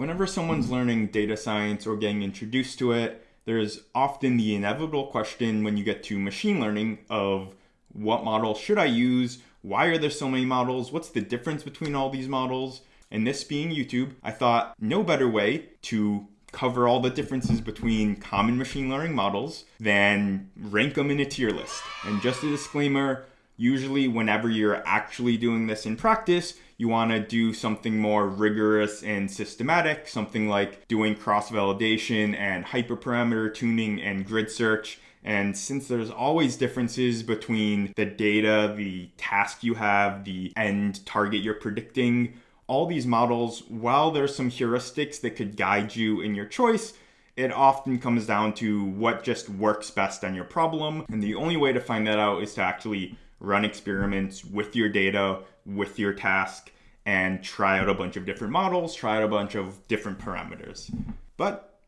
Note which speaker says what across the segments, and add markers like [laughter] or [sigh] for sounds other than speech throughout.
Speaker 1: Whenever someone's learning data science or getting introduced to it, there's often the inevitable question when you get to machine learning of what model should I use? Why are there so many models? What's the difference between all these models? And this being YouTube, I thought no better way to cover all the differences between common machine learning models than rank them in a tier list. And just a disclaimer, usually whenever you're actually doing this in practice, you want to do something more rigorous and systematic, something like doing cross-validation and hyperparameter tuning and grid search. And since there's always differences between the data, the task you have, the end target you're predicting, all these models, while there's some heuristics that could guide you in your choice, it often comes down to what just works best on your problem. And the only way to find that out is to actually run experiments with your data, with your task, and try out a bunch of different models, try out a bunch of different parameters. But,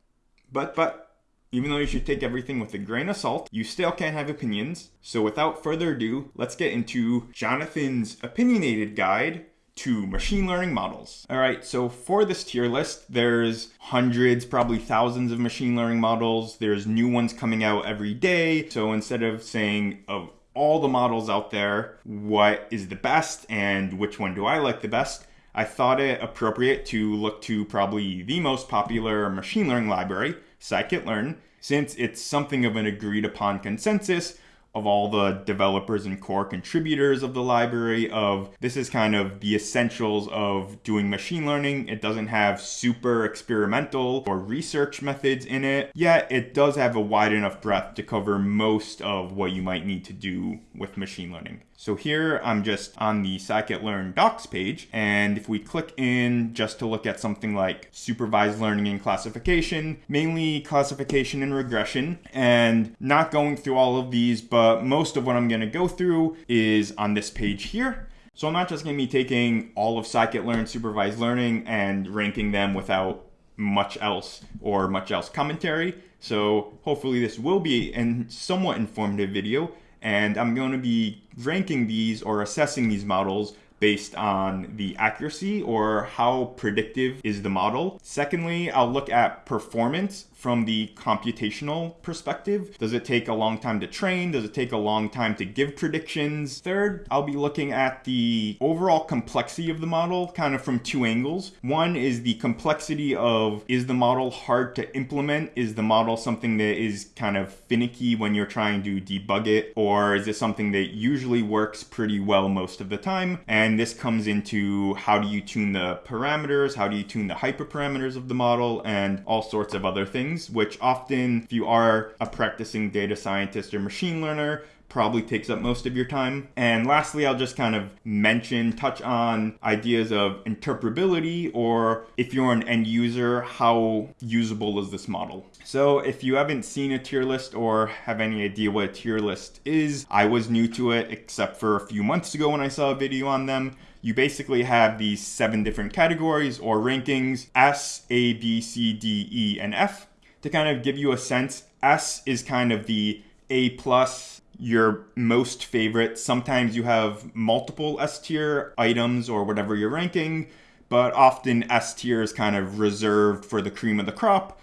Speaker 1: but, but, even though you should take everything with a grain of salt, you still can't have opinions. So without further ado, let's get into Jonathan's opinionated guide to machine learning models. All right, so for this tier list, there's hundreds, probably thousands of machine learning models. There's new ones coming out every day. So instead of saying of all the models out there, what is the best and which one do I like the best, I thought it appropriate to look to probably the most popular machine learning library, scikit-learn, since it's something of an agreed upon consensus of all the developers and core contributors of the library of this is kind of the essentials of doing machine learning. It doesn't have super experimental or research methods in it, yet it does have a wide enough breadth to cover most of what you might need to do with machine learning. So here I'm just on the scikit-learn docs page. And if we click in just to look at something like supervised learning and classification, mainly classification and regression, and not going through all of these, but most of what I'm gonna go through is on this page here. So I'm not just gonna be taking all of scikit-learn supervised learning and ranking them without much else or much else commentary. So hopefully this will be a somewhat informative video and I'm going to be ranking these or assessing these models based on the accuracy or how predictive is the model. Secondly, I'll look at performance from the computational perspective. Does it take a long time to train? Does it take a long time to give predictions? Third, I'll be looking at the overall complexity of the model kind of from two angles. One is the complexity of is the model hard to implement? Is the model something that is kind of finicky when you're trying to debug it? Or is it something that usually works pretty well most of the time? And this comes into how do you tune the parameters? How do you tune the hyperparameters of the model and all sorts of other things things, which often, if you are a practicing data scientist or machine learner, probably takes up most of your time. And lastly, I'll just kind of mention, touch on ideas of interpretability, or if you're an end user, how usable is this model? So if you haven't seen a tier list or have any idea what a tier list is, I was new to it except for a few months ago when I saw a video on them you basically have these seven different categories or rankings S, A, B, C, D, E, and F to kind of give you a sense, S is kind of the A plus, your most favorite. Sometimes you have multiple S tier items or whatever you're ranking, but often S tier is kind of reserved for the cream of the crop.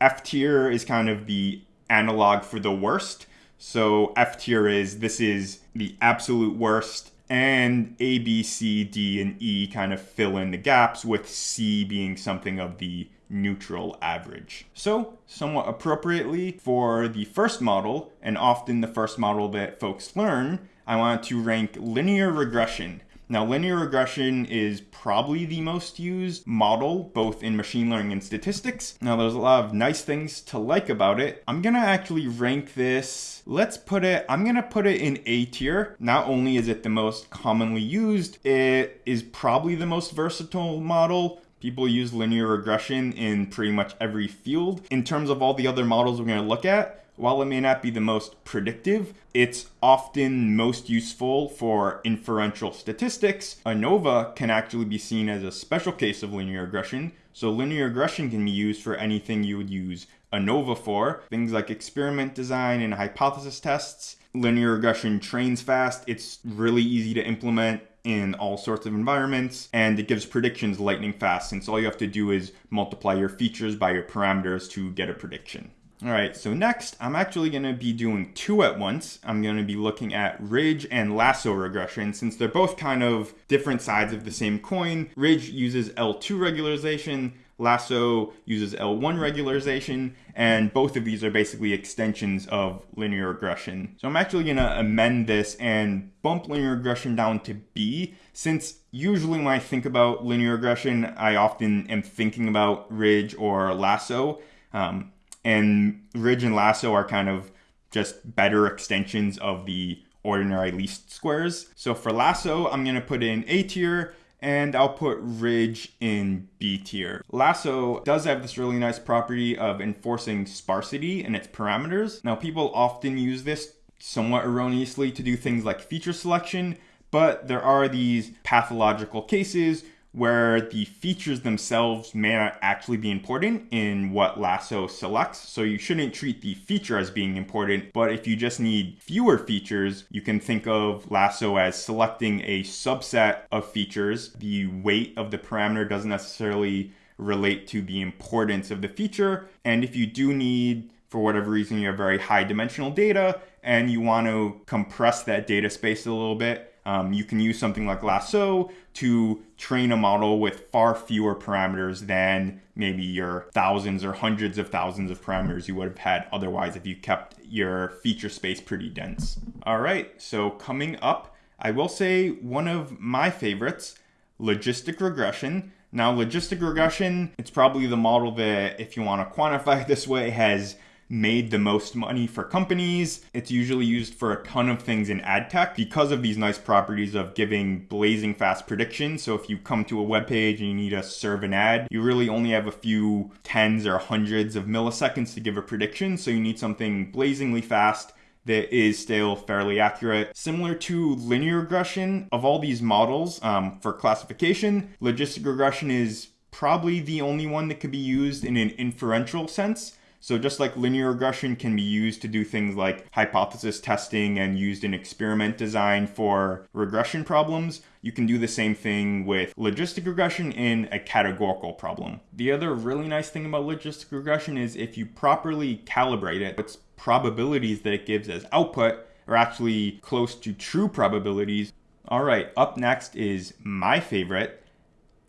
Speaker 1: F tier is kind of the analog for the worst. So F tier is this is the absolute worst and A, B, C, D, and E kind of fill in the gaps with C being something of the neutral average. So somewhat appropriately for the first model, and often the first model that folks learn, I want to rank linear regression. Now, linear regression is probably the most used model, both in machine learning and statistics. Now, there's a lot of nice things to like about it. I'm gonna actually rank this, let's put it, I'm gonna put it in A tier. Not only is it the most commonly used, it is probably the most versatile model, People use linear regression in pretty much every field. In terms of all the other models we're to look at, while it may not be the most predictive, it's often most useful for inferential statistics. ANOVA can actually be seen as a special case of linear regression. So linear regression can be used for anything you would use ANOVA for, things like experiment design and hypothesis tests. Linear regression trains fast. It's really easy to implement in all sorts of environments, and it gives predictions lightning fast since all you have to do is multiply your features by your parameters to get a prediction. All right, so next I'm actually gonna be doing two at once. I'm gonna be looking at ridge and lasso regression since they're both kind of different sides of the same coin. Ridge uses L2 regularization, Lasso uses L1 regularization, and both of these are basically extensions of linear regression. So I'm actually gonna amend this and bump linear regression down to B, since usually when I think about linear regression, I often am thinking about Ridge or Lasso. Um, and Ridge and Lasso are kind of just better extensions of the ordinary least squares. So for Lasso, I'm gonna put in A tier, and I'll put Ridge in B tier. Lasso does have this really nice property of enforcing sparsity in its parameters. Now people often use this somewhat erroneously to do things like feature selection, but there are these pathological cases where the features themselves may not actually be important in what Lasso selects. So you shouldn't treat the feature as being important, but if you just need fewer features, you can think of Lasso as selecting a subset of features. The weight of the parameter doesn't necessarily relate to the importance of the feature. And if you do need for whatever reason you have very high dimensional data and you want to compress that data space a little bit, um, you can use something like Lasso to train a model with far fewer parameters than maybe your thousands or hundreds of thousands of parameters you would have had otherwise if you kept your feature space pretty dense. All right, so coming up, I will say one of my favorites, logistic regression. Now, logistic regression, it's probably the model that, if you want to quantify [laughs] this way, has made the most money for companies. It's usually used for a ton of things in ad tech because of these nice properties of giving blazing fast predictions. So if you come to a web page and you need to serve an ad, you really only have a few tens or hundreds of milliseconds to give a prediction. So you need something blazingly fast that is still fairly accurate. Similar to linear regression, of all these models um, for classification, logistic regression is probably the only one that could be used in an inferential sense. So just like linear regression can be used to do things like hypothesis testing and used in experiment design for regression problems, you can do the same thing with logistic regression in a categorical problem. The other really nice thing about logistic regression is if you properly calibrate it, its probabilities that it gives as output are actually close to true probabilities. All right, up next is my favorite.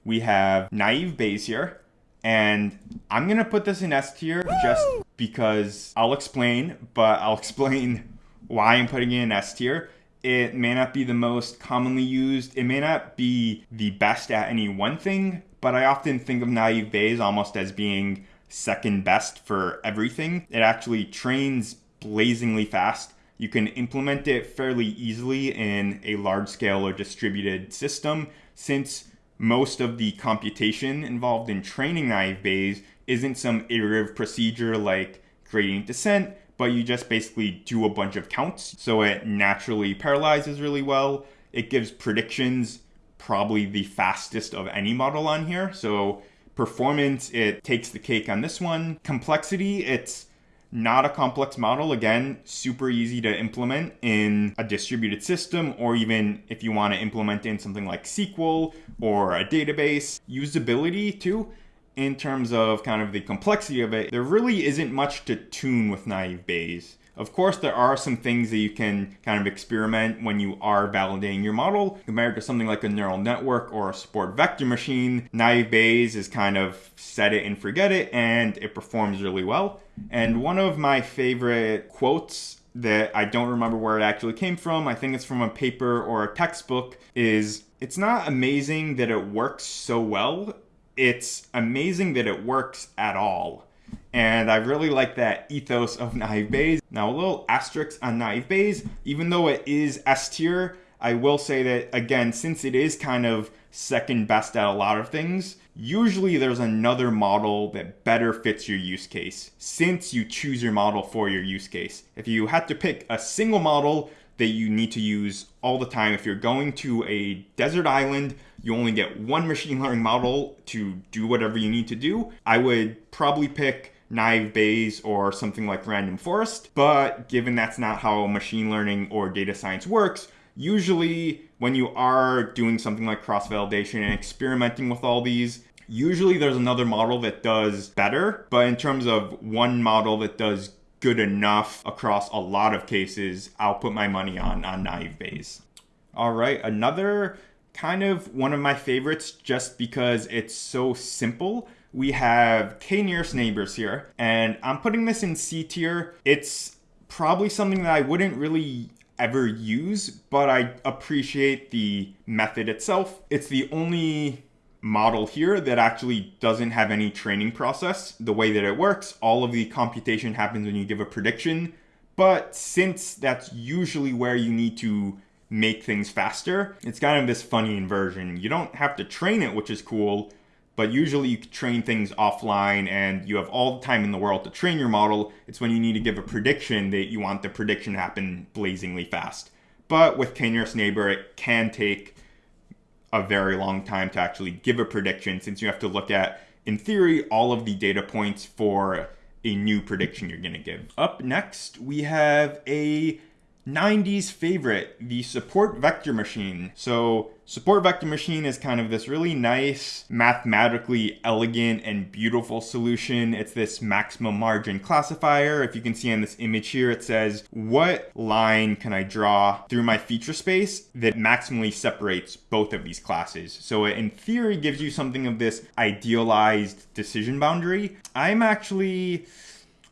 Speaker 1: We have naive Bayes here. And I'm to put this in S tier just because I'll explain, but I'll [laughs] explain why I'm putting it in S tier. It may not be the most commonly used. It may not be the best at any one thing, but I often think of Naive Bayes almost as being second best for everything. It actually trains blazingly fast. You can implement it fairly easily in a large scale or distributed system since most of the computation involved in training naive Bayes isn't some iterative procedure like gradient descent, but you just basically do a bunch of counts. So it naturally parallelizes really well. It gives predictions, probably the fastest of any model on here. So performance, it takes the cake on this one. Complexity, it's not a complex model. Again, super easy to implement in a distributed system, or even if you want to implement in something like SQL or a database. Usability too, in terms of kind of the complexity of it, there really isn't much to tune with naive Bayes. Of course, there are some things that you can kind of experiment when you are validating your model compared to something like a neural network or a support vector machine. Naive Bayes is kind of set it and forget it, and it performs really well. And one of my favorite quotes that I don't remember where it actually came from, I think it's from a paper or a textbook, is it's not amazing that it works so well, it's amazing that it works at all. And I really like that ethos of Naive Bayes. Now, a little asterisk on Naive Bayes, even though it is S tier, I will say that, again, since it is kind of second best at a lot of things, usually there's another model that better fits your use case since you choose your model for your use case. If you had to pick a single model that you need to use all the time, if you're going to a desert island, you only get one machine learning model to do whatever you need to do, I would probably pick naive Bayes or something like random forest. But given that's not how machine learning or data science works, Usually, when you are doing something like cross validation and experimenting with all these, usually there's another model that does better. But in terms of one model that does good enough across a lot of cases, I'll put my money on, on naive Bayes. All right, another kind of one of my favorites just because it's so simple. We have k nearest neighbors here, and I'm putting this in C tier. It's probably something that I wouldn't really ever use, but I appreciate the method itself. It's the only model here that actually doesn't have any training process. The way that it works, all of the computation happens when you give a prediction. But since that's usually where you need to make things faster, it's kind of this funny inversion. You don't have to train it, which is cool, but usually you train things offline and you have all the time in the world to train your model. It's when you need to give a prediction that you want the prediction to happen blazingly fast. But with k-nearest neighbor, it can take a very long time to actually give a prediction since you have to look at, in theory, all of the data points for a new prediction you're going to give. Up next, we have a 90s favorite, the support vector machine. So support vector machine is kind of this really nice, mathematically elegant and beautiful solution. It's this maximum margin classifier. If you can see on this image here, it says, what line can I draw through my feature space that maximally separates both of these classes? So it in theory gives you something of this idealized decision boundary. I'm actually,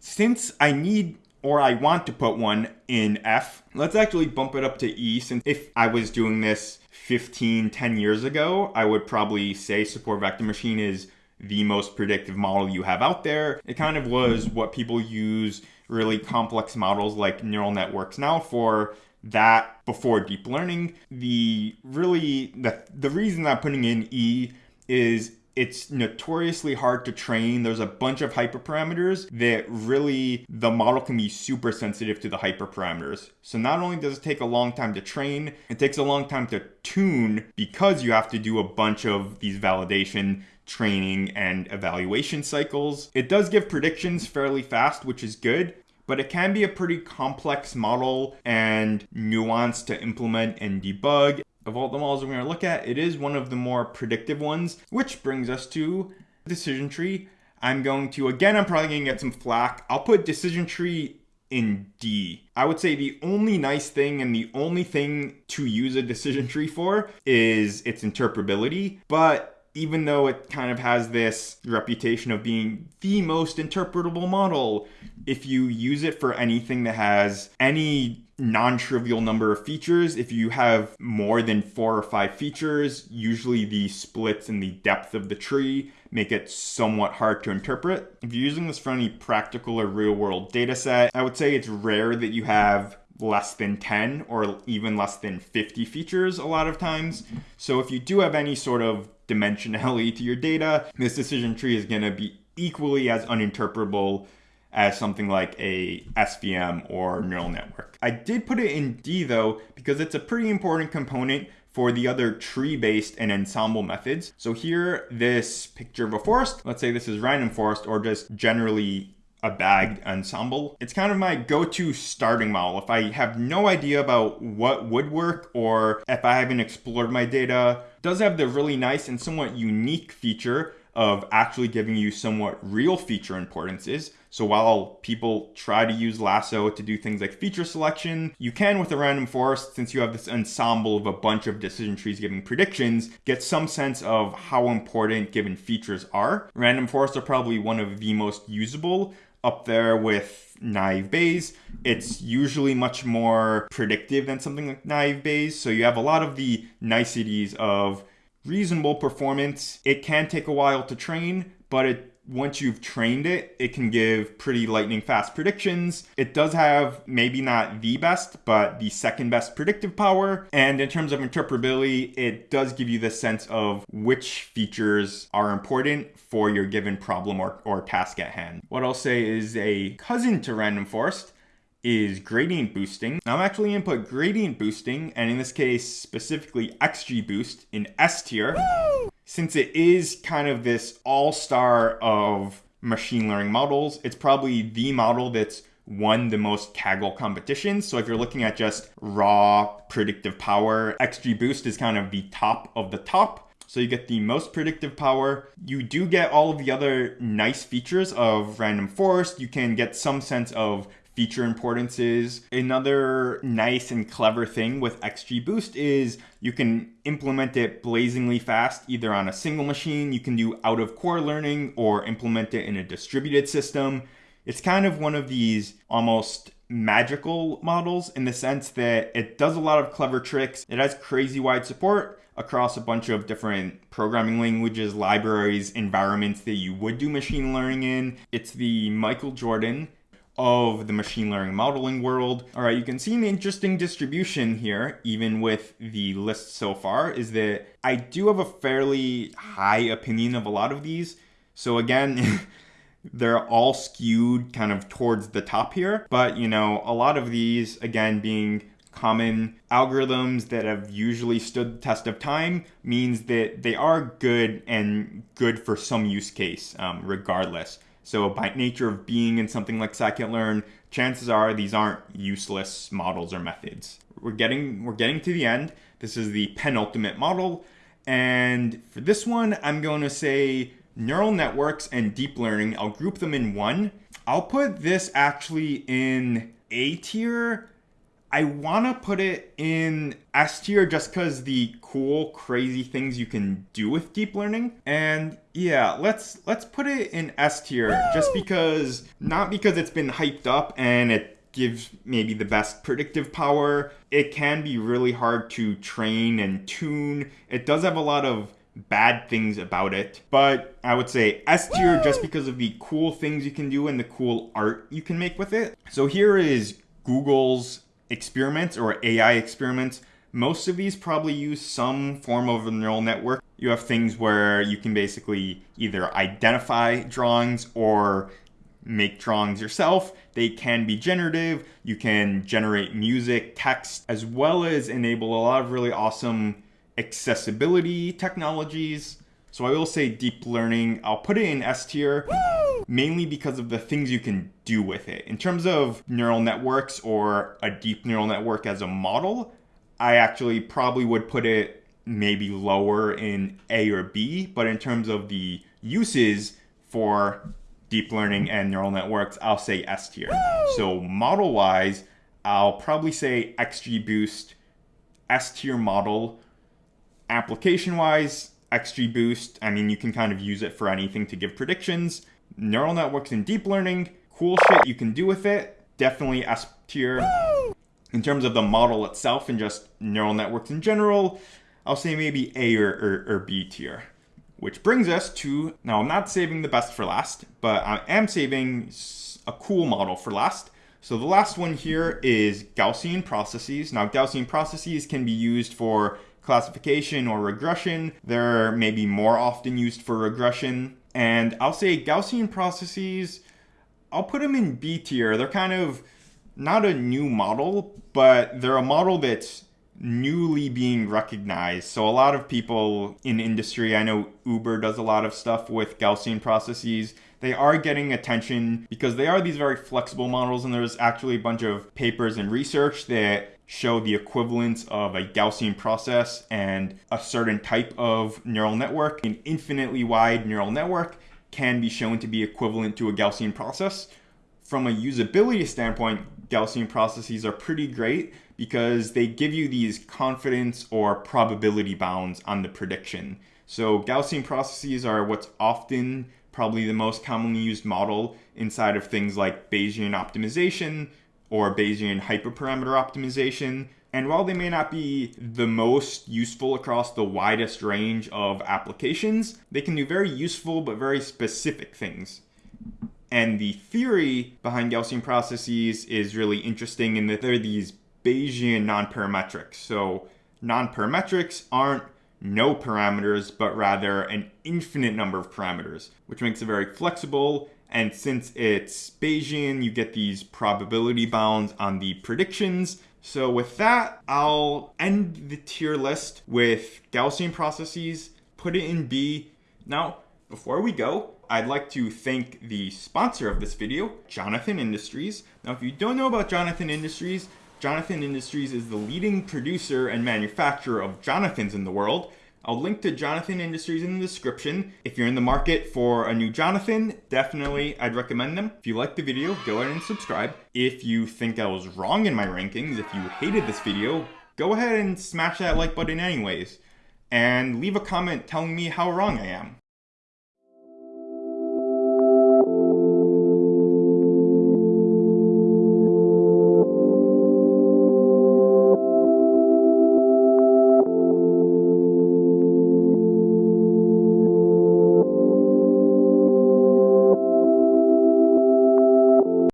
Speaker 1: since I need or I want to put one in F. Let's actually bump it up to E since if I was doing this 15, 10 years ago, I would probably say support vector machine is the most predictive model you have out there. It kind of was what people use really complex models like neural networks now for that before deep learning. The really the the reason I'm putting in E is it's notoriously hard to train. There's a bunch of hyperparameters that really the model can be super sensitive to the hyperparameters. So not only does it take a long time to train, it takes a long time to tune because you have to do a bunch of these validation training and evaluation cycles. It does give predictions fairly fast, which is good, but it can be a pretty complex model and nuanced to implement and debug of all the models we're going to look at, it is one of the more predictive ones, which brings us to decision tree. I'm going to, again, I'm probably going to get some flack. I'll put decision tree in D. I would say the only nice thing and the only thing to use a decision tree for is its interpretability, but even though it kind of has this reputation of being the most interpretable model, if you use it for anything that has any non-trivial number of features, if you have more than four or five features, usually the splits in the depth of the tree make it somewhat hard to interpret. If you're using this for any practical or real world data set, I would say it's rare that you have less than 10 or even less than 50 features a lot of times. So if you do have any sort of dimensionality to your data, this decision tree is going to be equally as uninterpretable as something like a SVM or neural network. I did put it in D though, because it's a pretty important component for the other tree-based and ensemble methods. So here, this picture of a forest, let's say this is random forest or just generally a bagged ensemble. It's kind of my go-to starting model. If I have no idea about what would work or if I haven't explored my data, does have the really nice and somewhat unique feature of actually giving you somewhat real feature importances. So while people try to use Lasso to do things like feature selection, you can with a random forest, since you have this ensemble of a bunch of decision trees giving predictions, get some sense of how important given features are. Random forests are probably one of the most usable up there with naive Bayes. It's usually much more predictive than something like naive Bayes. So you have a lot of the niceties of reasonable performance. It can take a while to train, but it once you've trained it, it can give pretty lightning fast predictions. It does have maybe not the best, but the second best predictive power. And in terms of interpretability, it does give you the sense of which features are important for your given problem or, or task at hand. What I'll say is a cousin to random forest is gradient boosting. I'm actually to put gradient boosting, and in this case specifically XGBoost in S tier. Woo! since it is kind of this all-star of machine learning models, it's probably the model that's won the most Kaggle competitions. So if you're looking at just raw predictive power, XGBoost is kind of the top of the top. So you get the most predictive power. You do get all of the other nice features of random forest. You can get some sense of feature importances. Another nice and clever thing with XGBoost is you can implement it blazingly fast, either on a single machine, you can do out of core learning, or implement it in a distributed system. It's kind of one of these almost magical models in the sense that it does a lot of clever tricks. It has crazy wide support across a bunch of different programming languages, libraries, environments that you would do machine learning in. It's the Michael Jordan of the machine learning modeling world. All right, you can see an interesting distribution here, even with the list so far, is that I do have a fairly high opinion of a lot of these. So again, [laughs] they're all skewed kind of towards the top here. But, you know, a lot of these, again, being common algorithms that have usually stood the test of time means that they are good and good for some use case um, regardless. So by nature of being in something like scikit-learn, chances are these aren't useless models or methods. We're getting we're getting to the end. This is the penultimate model. And for this one, I'm going to say neural networks and deep learning. I'll group them in one. I'll put this actually in A tier I want to put it in S tier just because the cool, crazy things you can do with deep learning. And yeah, let's let's put it in S tier just because, not because it's been hyped up and it gives maybe the best predictive power. It can be really hard to train and tune. It does have a lot of bad things about it, but I would say S tier just because of the cool things you can do and the cool art you can make with it. So here is Google's experiments or AI experiments, most of these probably use some form of a neural network. You have things where you can basically either identify drawings or make drawings yourself. They can be generative. You can generate music, text, as well as enable a lot of really awesome accessibility technologies. So I will say deep learning, I'll put it in S tier mainly because of the things you can do with it. In terms of neural networks or a deep neural network as a model, I actually probably would put it maybe lower in A or B, but in terms of the uses for deep learning and neural networks, I'll say S tier. So model wise, I'll probably say XGBoost S tier model. Application wise, XGBoost, I mean, you can kind of use it for anything to give predictions neural networks and deep learning, cool shit you can do with it. Definitely S tier. In terms of the model itself and just neural networks in general, I'll say maybe A or, or, or B tier. Which brings us to, now I'm not saving the best for last, but I am saving a cool model for last. So the last one here is Gaussian processes. Now Gaussian processes can be used for classification or regression. They're maybe more often used for regression. And I'll say Gaussian processes, I'll put them in B tier. They're kind of not a new model, but they're a model that's newly being recognized. So a lot of people in industry, I know Uber does a lot of stuff with Gaussian processes. They are getting attention because they are these very flexible models and there's actually a bunch of papers and research that show the equivalence of a Gaussian process and a certain type of neural network. An infinitely wide neural network can be shown to be equivalent to a Gaussian process. From a usability standpoint, Gaussian processes are pretty great because they give you these confidence or probability bounds on the prediction. So Gaussian processes are what's often probably the most commonly used model inside of things like Bayesian optimization, or Bayesian hyperparameter optimization. And while they may not be the most useful across the widest range of applications, they can do very useful but very specific things. And the theory behind Gaussian processes is really interesting in that they're these Bayesian nonparametrics. So nonparametrics aren't no parameters, but rather an infinite number of parameters, which makes it very flexible and since it's Bayesian, you get these probability bounds on the predictions. So with that, I'll end the tier list with Gaussian processes, put it in B. Now, before we go, I'd like to thank the sponsor of this video, Jonathan Industries. Now, if you don't know about Jonathan Industries, Jonathan Industries is the leading producer and manufacturer of Jonathans in the world. I'll link to Jonathan Industries in the description. If you're in the market for a new Jonathan, definitely I'd recommend them. If you liked the video, go ahead and subscribe. If you think I was wrong in my rankings, if you hated this video, go ahead and smash that like button anyways. And leave a comment telling me how wrong I am.